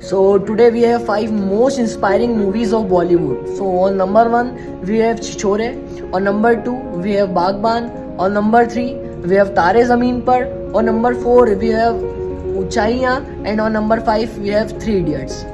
So today we have five most inspiring movies of Bollywood. So on number one we have Chichore. On number two we have Bagban. On number three we have Tare Zameen Par. On number four we have Uchaiya. And on number five we have Three Idiots.